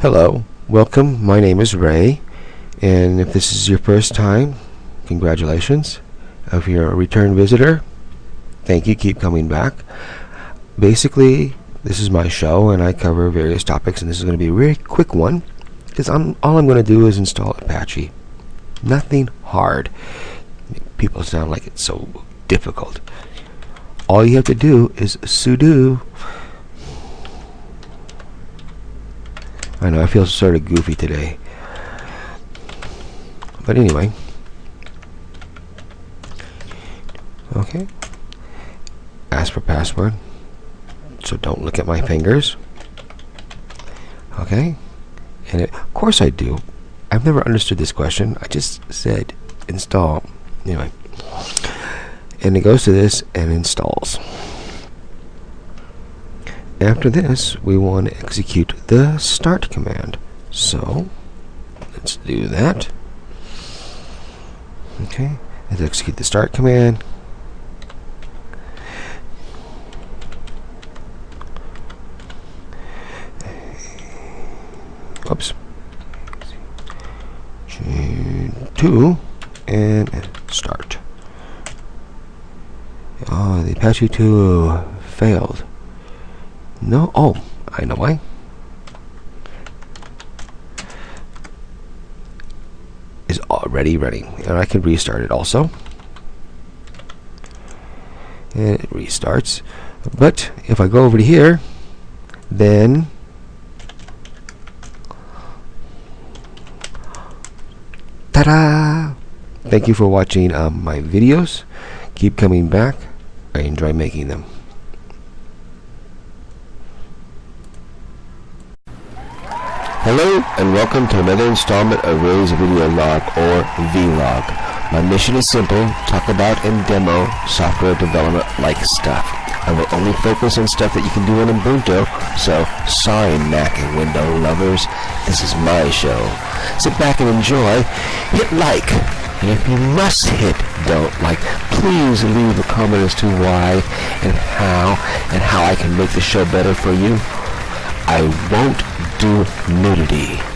Hello, welcome. My name is Ray, and if this is your first time, congratulations. If you're a return visitor, thank you. Keep coming back. Basically, this is my show, and I cover various topics, and this is going to be a very quick one because I'm all I'm going to do is install Apache. Nothing hard. People sound like it's so difficult. All you have to do is sudo I know, I feel sort of goofy today. But anyway. Okay. Ask for password. So don't look at my fingers. Okay. And it, of course I do. I've never understood this question. I just said install. Anyway. And it goes to this and installs. After this, we want to execute the start command. So, let's do that. Okay, let's execute the start command. Oops. Two and start. Oh, the Apache 2 failed. No? Oh, I know why. Is already ready. And I can restart it also. And it restarts. But if I go over to here, then ta-da! Thank you for watching um, my videos. Keep coming back. I enjoy making them. Hello and welcome to another installment of Ray's Video Log or Vlog. My mission is simple, talk about and demo software development like stuff. I will only focus on stuff that you can do in Ubuntu, so sorry Mac and Window lovers, this is my show. Sit back and enjoy, hit like, and if you must hit don't like, please leave a comment as to why and how and how I can make the show better for you. I won't do nudity.